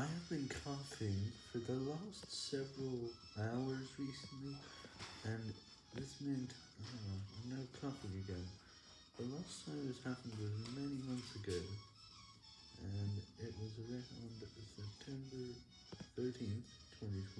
I have been coughing for the last several hours recently, and this meant oh, I'm now coughing again. The last time this happened was many months ago, and it was around September 13th, 2020.